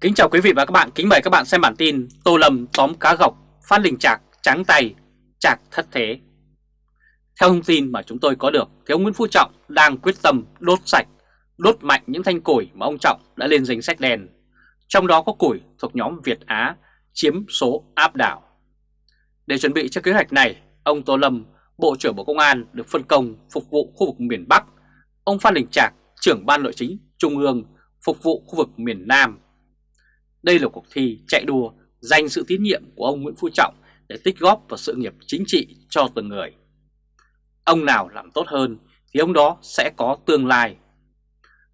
Kính chào quý vị và các bạn, kính mời các bạn xem bản tin Tô Lâm tóm cá gọc, Phan Đình Trạc trắng tay, Trạc thất thế. Theo thông tin mà chúng tôi có được, thì ông Nguyễn Phú Trọng đang quyết tâm đốt sạch, đốt mạnh những thanh củi mà ông Trọng đã lên danh sách đen. Trong đó có củi thuộc nhóm Việt Á chiếm số áp đảo. Để chuẩn bị cho kế hoạch này, ông Tô Lâm, Bộ trưởng Bộ Công an được phân công phục vụ khu vực miền Bắc, ông Phan Đình Trạc, trưởng ban nội chính Trung ương phục vụ khu vực miền Nam đây là cuộc thi chạy đua giành sự tín nhiệm của ông Nguyễn Phú Trọng để tích góp vào sự nghiệp chính trị cho từng người. Ông nào làm tốt hơn thì ông đó sẽ có tương lai.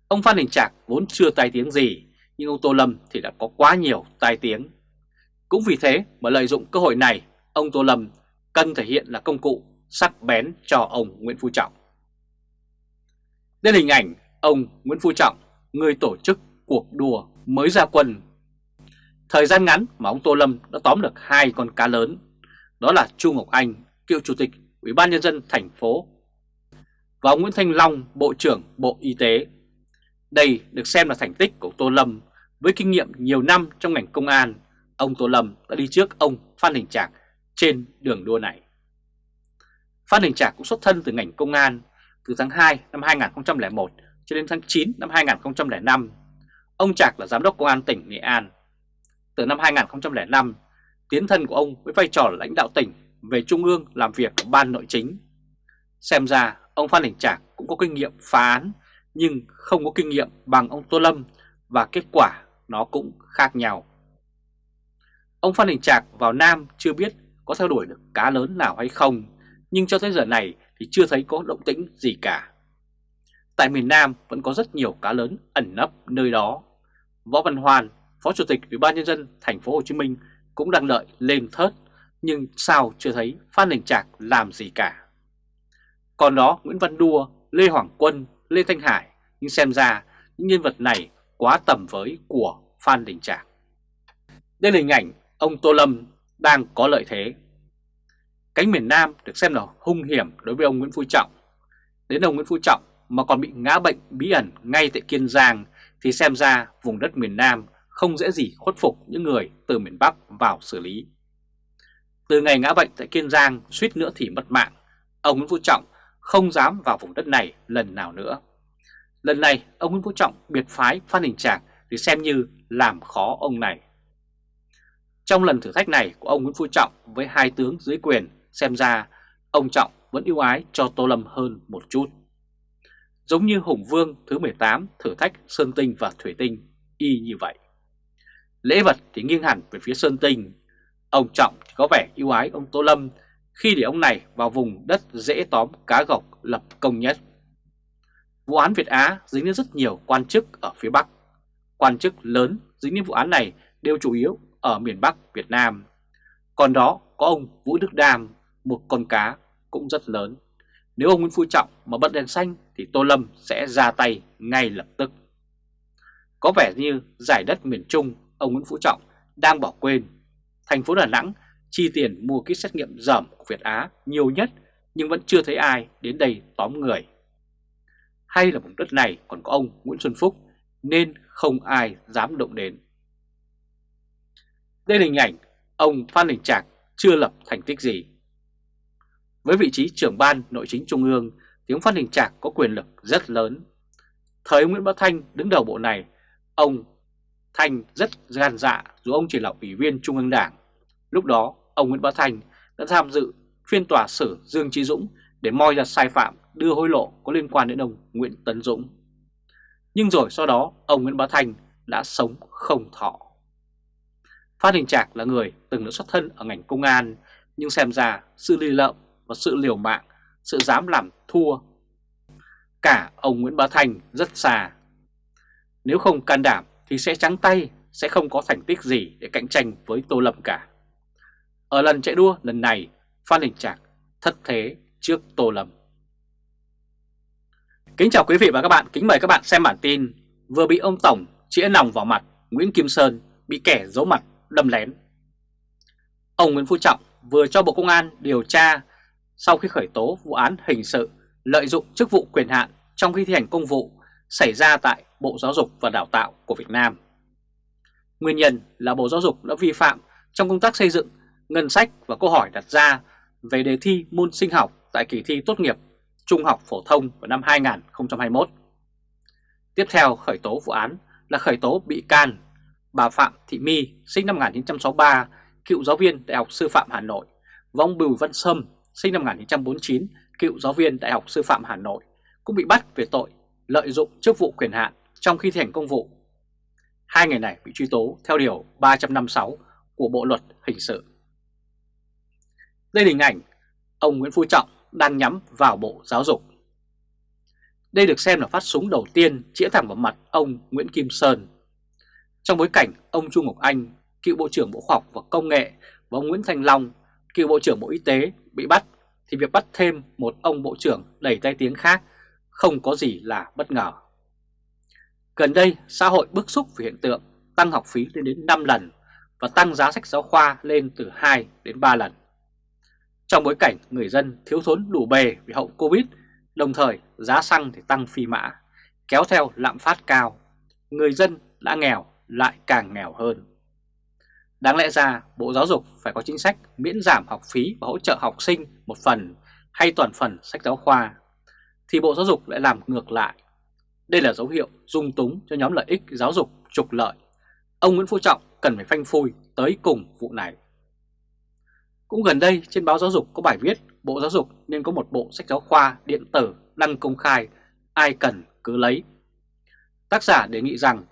Ông Phan Đình Trạc vốn chưa tai tiếng gì, nhưng ông Tô Lâm thì đã có quá nhiều tai tiếng. Cũng vì thế mà lợi dụng cơ hội này, ông Tô Lâm cần thể hiện là công cụ sắc bén cho ông Nguyễn Phú Trọng. Đây là hình ảnh ông Nguyễn Phú Trọng, người tổ chức cuộc đua mới ra quân Thời gian ngắn mà ông Tô Lâm đã tóm được hai con cá lớn, đó là Chu Ngọc Anh, cựu chủ tịch Ủy ban nhân dân thành phố và ông Nguyễn Thanh Long, Bộ trưởng Bộ Y tế. Đây được xem là thành tích của Tô Lâm với kinh nghiệm nhiều năm trong ngành công an. Ông Tô Lâm đã đi trước ông Phan Đình Trạc trên đường đua này. Phan Đình Trạc cũng xuất thân từ ngành công an từ tháng 2 năm 2001 cho đến tháng 9 năm 2005. Ông Trạc là giám đốc công an tỉnh Nghệ An từ năm 2005, tiến thân của ông với vai trò lãnh đạo tỉnh về Trung ương làm việc ở Ban Nội chính. Xem ra ông Phan Đình Trạc cũng có kinh nghiệm phá án nhưng không có kinh nghiệm bằng ông Tô Lâm và kết quả nó cũng khác nhau. Ông Phan Đình Trạc vào Nam chưa biết có theo đuổi được cá lớn nào hay không nhưng cho tới giờ này thì chưa thấy có động tĩnh gì cả. Tại miền Nam vẫn có rất nhiều cá lớn ẩn nấp nơi đó. Võ Văn Hoàn Phó Chủ tịch Ủy ban nhân dân thành phố Hồ Chí Minh cũng đang đợi lên thớt, nhưng sao chưa thấy Phan Đình Trạc làm gì cả. Còn đó Nguyễn Văn Đua, Lê Hoàng Quân, Lê Thanh Hải, nhưng xem ra những nhân vật này quá tầm với của Phan Đình Trạc. Đây là hình ảnh ông Tô Lâm đang có lợi thế. Cánh miền Nam được xem là hung hiểm đối với ông Nguyễn Phú Trọng. Đến ông Nguyễn Phú Trọng mà còn bị ngã bệnh bí ẩn ngay tại Kiên Giang thì xem ra vùng đất miền Nam không dễ gì khuất phục những người từ miền Bắc vào xử lý. Từ ngày ngã bệnh tại Kiên Giang suýt nữa thì mất mạng, ông Nguyễn Phú Trọng không dám vào vùng đất này lần nào nữa. Lần này ông Nguyễn Phú Trọng biệt phái Phan Đình Trạc thì xem như làm khó ông này. Trong lần thử thách này của ông Nguyễn Phú Trọng với hai tướng dưới quyền, xem ra ông Trọng vẫn ưu ái cho Tô Lâm hơn một chút. Giống như Hùng Vương thứ 18 thử thách Sơn Tinh và Thủy Tinh y như vậy. Lễ vật thì nghiêng hẳn về phía Sơn Tinh. Ông Trọng thì có vẻ yêu ái ông Tô Lâm khi để ông này vào vùng đất dễ tóm cá gọc lập công nhất. Vụ án Việt Á dính đến rất nhiều quan chức ở phía Bắc. Quan chức lớn dính đến vụ án này đều chủ yếu ở miền Bắc Việt Nam. Còn đó có ông Vũ Đức Đam, một con cá cũng rất lớn. Nếu ông Nguyễn Phú Trọng mà bật đèn xanh thì Tô Lâm sẽ ra tay ngay lập tức. Có vẻ như giải đất miền Trung ông Nguyễn Phú Trọng đang bỏ quên. Thành phố Đà Nẵng chi tiền mua kit xét nghiệm dởm của Việt Á nhiều nhất nhưng vẫn chưa thấy ai đến đây tóm người. Hay là vùng đất này còn có ông Nguyễn Xuân Phúc nên không ai dám động đến. Đây là hình ảnh ông Phan Đình Trạc chưa lập thành tích gì. Với vị trí trưởng ban nội chính trung ương thì ông Phan Đình Trạc có quyền lực rất lớn. Thời Nguyễn Bá Thanh đứng đầu bộ này, ông Thanh rất gan dạ dù ông chỉ là ủy viên Trung ương Đảng. Lúc đó, ông Nguyễn Bá Thanh đã tham dự phiên tòa xử Dương Trí Dũng để moi ra sai phạm đưa hối lộ có liên quan đến ông Nguyễn Tấn Dũng. Nhưng rồi sau đó, ông Nguyễn Bá Thanh đã sống không thọ. Phan Đình Trạc là người từng được xuất thân ở ngành công an, nhưng xem ra sự lì lợm và sự liều mạng, sự dám làm thua. Cả ông Nguyễn Bá Thanh rất xa. Nếu không can đảm thì sẽ trắng tay, sẽ không có thành tích gì để cạnh tranh với Tô Lâm cả. Ở lần chạy đua lần này, Phan Đình Trạc thất thế trước Tô Lâm. Kính chào quý vị và các bạn, kính mời các bạn xem bản tin vừa bị ông Tổng chĩa nòng vào mặt Nguyễn Kim Sơn bị kẻ giấu mặt đâm lén. Ông Nguyễn Phú Trọng vừa cho Bộ Công an điều tra sau khi khởi tố vụ án hình sự lợi dụng chức vụ quyền hạn trong khi thi hành công vụ xảy ra tại Bộ Giáo dục và Đào tạo của Việt Nam. Nguyên nhân là Bộ Giáo dục đã vi phạm trong công tác xây dựng ngân sách và câu hỏi đặt ra về đề thi môn sinh học tại kỳ thi tốt nghiệp trung học phổ thông vào năm 2021. Tiếp theo khởi tố vụ án là khởi tố bị can bà Phạm Thị My sinh năm 1963, cựu giáo viên Đại học Sư phạm Hà Nội, và ông Bùi Văn Sâm sinh năm 1949, cựu giáo viên Đại học Sư phạm Hà Nội, cũng bị bắt về tội lợi dụng chức vụ quyền hạn trong khi thi hành công vụ. Hai người này bị truy tố theo Điều 356 của Bộ Luật Hình sự. Đây là hình ảnh ông Nguyễn Phú Trọng đang nhắm vào Bộ Giáo dục. Đây được xem là phát súng đầu tiên chĩa thẳng vào mặt ông Nguyễn Kim Sơn. Trong bối cảnh ông Chu Ngọc Anh, cựu Bộ trưởng Bộ Khoa học và Công nghệ và ông Nguyễn Thanh Long, cựu Bộ trưởng Bộ Y tế bị bắt thì việc bắt thêm một ông Bộ trưởng đầy tay tiếng khác không có gì là bất ngờ. Gần đây, xã hội bức xúc vì hiện tượng tăng học phí lên đến 5 lần và tăng giá sách giáo khoa lên từ 2 đến 3 lần. Trong bối cảnh người dân thiếu thốn đủ bề vì hậu Covid, đồng thời giá xăng thì tăng phi mã, kéo theo lạm phát cao, người dân đã nghèo lại càng nghèo hơn. Đáng lẽ ra Bộ Giáo dục phải có chính sách miễn giảm học phí và hỗ trợ học sinh một phần hay toàn phần sách giáo khoa, thì Bộ Giáo dục lại làm ngược lại. Đây là dấu hiệu dung túng cho nhóm lợi ích giáo dục trục lợi. Ông Nguyễn Phú Trọng cần phải phanh phui tới cùng vụ này. Cũng gần đây trên báo giáo dục có bài viết Bộ Giáo dục nên có một bộ sách giáo khoa điện tử đăng công khai, ai cần cứ lấy. Tác giả đề nghị rằng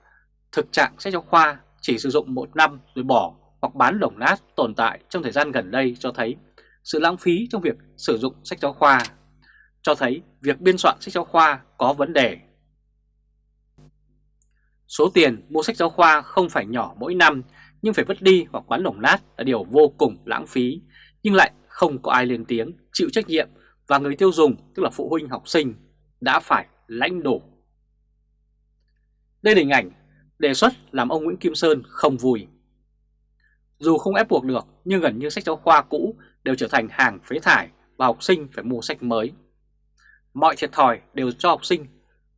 thực trạng sách giáo khoa chỉ sử dụng một năm rồi bỏ hoặc bán đồng nát tồn tại trong thời gian gần đây cho thấy sự lãng phí trong việc sử dụng sách giáo khoa, cho thấy việc biên soạn sách giáo khoa có vấn đề. Số tiền mua sách giáo khoa không phải nhỏ mỗi năm nhưng phải vứt đi hoặc bán lồng nát là điều vô cùng lãng phí, nhưng lại không có ai lên tiếng chịu trách nhiệm và người tiêu dùng tức là phụ huynh học sinh đã phải lãnh đủ. Đây là hình ảnh đề xuất làm ông Nguyễn Kim Sơn không vui. Dù không ép buộc được nhưng gần như sách giáo khoa cũ đều trở thành hàng phế thải và học sinh phải mua sách mới. Mọi thiệt thòi đều cho học sinh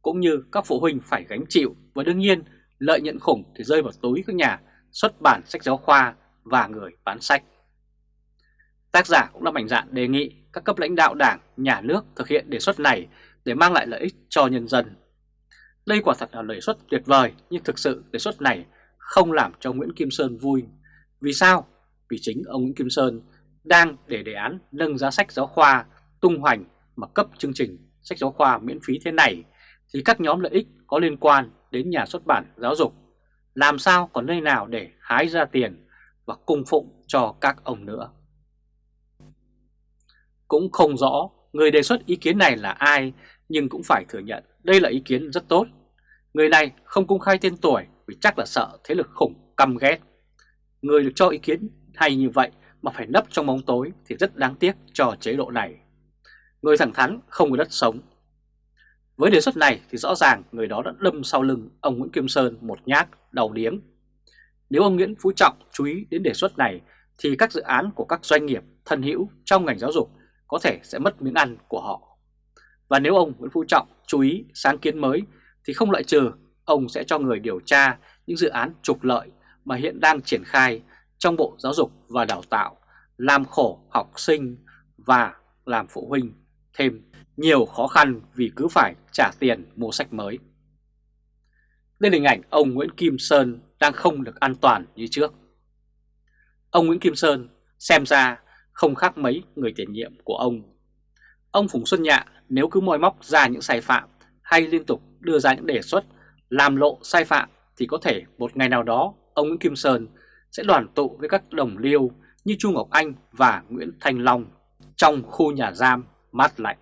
cũng như các phụ huynh phải gánh chịu và đương nhiên lợi nhuận khủng thì rơi vào túi các nhà xuất bản sách giáo khoa và người bán sách. Tác giả cũng đã mạnh dạn đề nghị các cấp lãnh đạo đảng, nhà nước thực hiện đề xuất này để mang lại lợi ích cho nhân dân. Đây quả thật là đề xuất tuyệt vời nhưng thực sự đề xuất này không làm cho Nguyễn Kim Sơn vui. Vì sao? Vì chính ông Nguyễn Kim Sơn đang để đề án nâng giá sách giáo khoa tung hoành mà cấp chương trình sách giáo khoa miễn phí thế này thì các nhóm lợi ích có liên quan đến nhà xuất bản giáo dục làm sao còn nơi nào để hái ra tiền và cung phụng cho các ông nữa. Cũng không rõ người đề xuất ý kiến này là ai, nhưng cũng phải thừa nhận đây là ý kiến rất tốt. Người này không công khai tên tuổi vì chắc là sợ thế lực khủng căm ghét. Người được cho ý kiến hay như vậy mà phải nấp trong bóng tối thì rất đáng tiếc cho chế độ này. Người thẳng thắn không có đất sống. Với đề xuất này thì rõ ràng người đó đã đâm sau lưng ông Nguyễn Kim Sơn một nhát đầu điếng. Nếu ông Nguyễn Phú Trọng chú ý đến đề xuất này thì các dự án của các doanh nghiệp thân hữu trong ngành giáo dục có thể sẽ mất miếng ăn của họ. Và nếu ông Nguyễn Phú Trọng chú ý sáng kiến mới thì không loại trừ ông sẽ cho người điều tra những dự án trục lợi mà hiện đang triển khai trong Bộ Giáo dục và Đào tạo, làm khổ học sinh và làm phụ huynh thêm nhiều khó khăn vì cứ phải trả tiền mua sách mới. Đây là hình ảnh ông Nguyễn Kim Sơn đang không được an toàn như trước. Ông Nguyễn Kim Sơn xem ra không khác mấy người tiền nhiệm của ông. Ông Phùng Xuân Nhạ nếu cứ moi móc ra những sai phạm hay liên tục đưa ra những đề xuất làm lộ sai phạm thì có thể một ngày nào đó ông Nguyễn Kim Sơn sẽ đoàn tụ với các đồng liêu như Chu Ngọc Anh và Nguyễn Thành Long trong khu nhà giam mắt lạnh.